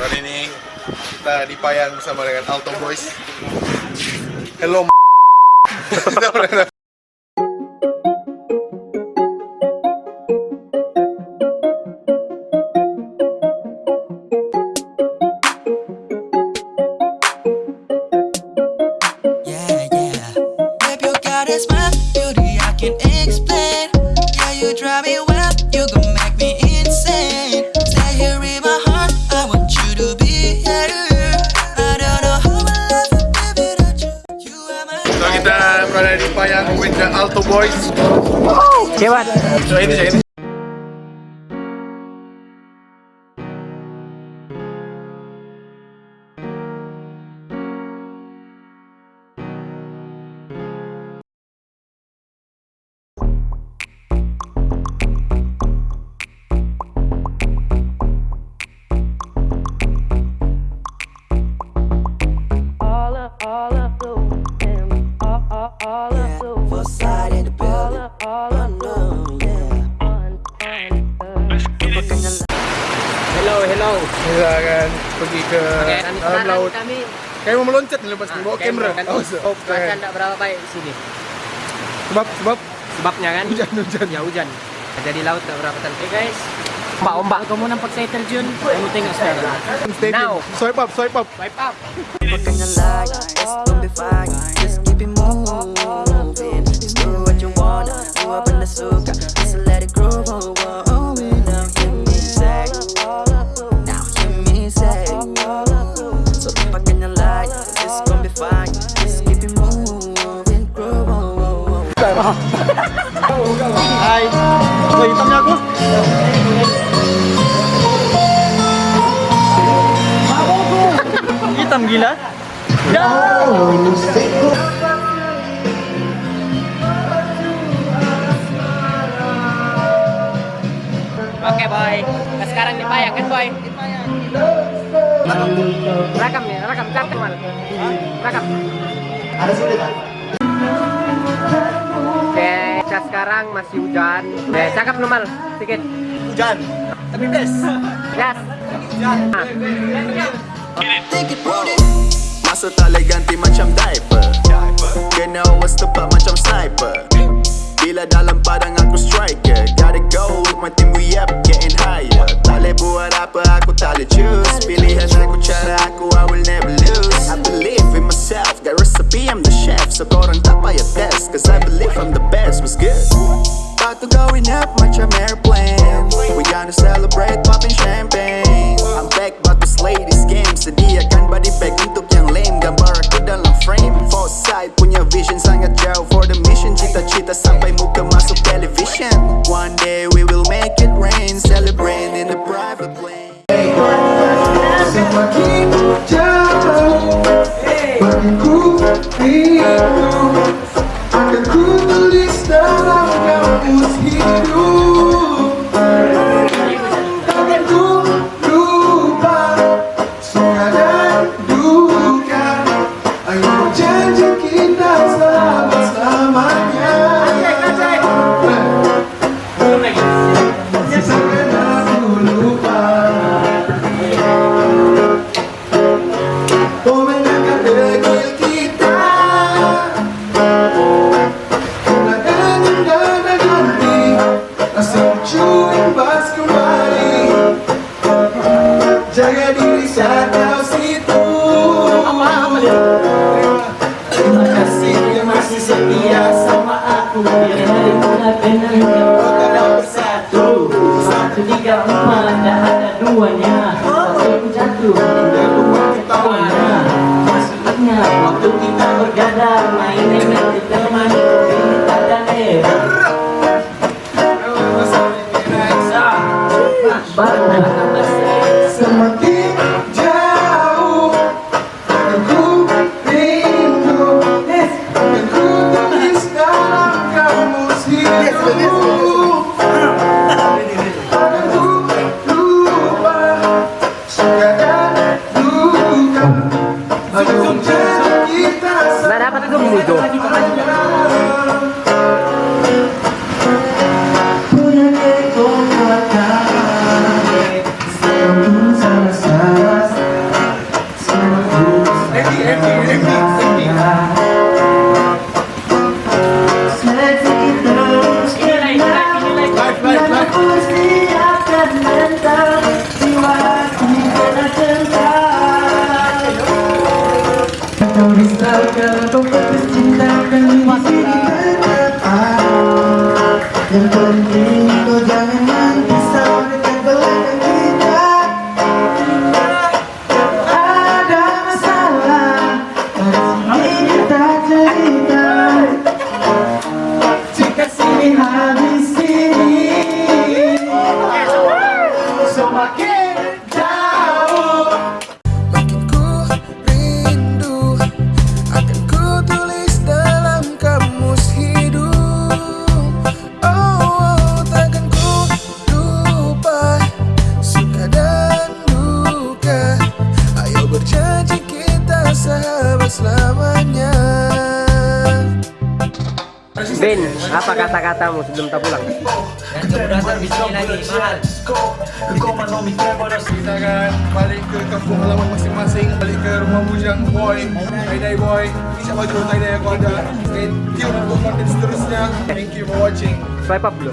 Kali ini kita di Payang bersama dengan Alto Boys. Hello. kita berada di Payang with the Alto Boys. Hebat. So ini saya ini. Hello, hello. Kita akan pergi ke Oke, dalam laut. kami. Kayak mau meloncat nih lepas Ah, bawa kamera. kan, Oh, so- cuaca oke. tidak berapa baik di sini. Sebab sebab Sebabnya kan hujan hujan. ya hujan. Jadi laut tak berapa cantik guys. Ombak ombak. Kamu nampak saya terjun. Kamu tengok sekarang. Stay Now. Swipe up, swipe up. Swipe up. Hitam gila. Oke boy, nah, sekarang di Payang kan boy? Rakam nih, rakam, cakep mal. Rakam. Oke, kita sekarang masih hujan. Oke, cakep normal, sedikit. Hujan. Tapi best. Gas. Ah. Think Masa tali ganti macam diaper. Kena awas tepat macam sniper. Bila dalam padang aku striker Gotta go with my team we up getting higher. Tak boleh buat apa aku tak boleh choose. Pilihan aku cara aku I will never lose. I believe myself Got recipe I'm the chef So korang tak payah test Cause I believe I'm the best what's good About to going up macam airplane We gonna celebrate popping champagne I'm back about to slay this game Sediakan body bag untuk yang lame Gambar aku dalam frame Foresight punya vision sangat jauh For the mission Cita-cita sampai muka masuk television One day we will make it rain Celebrate in the private plane Semakin jauh benar-benar Kau kadang bersatu Satu, tiga, empat, tak ada duanya Satu jatuh, Dan rumah ketawanya Masih ingat waktu kita bergadang Kau risaukan kau fokus cintakan diri depan Yang penting kau jangan risau dekat belakang kita. Ada masalah ini kita cerita. Jika sini habis sini Semakin Ben, apa kata-katamu sebelum tak pulang? Kita akan balik ke kampung halaman masing-masing Balik ke rumah bujang boy Tie-dye boy InsyaAllah jodoh tie-dye aku ada Stay tune untuk konten seterusnya Thank you for watching Swipe up dulu.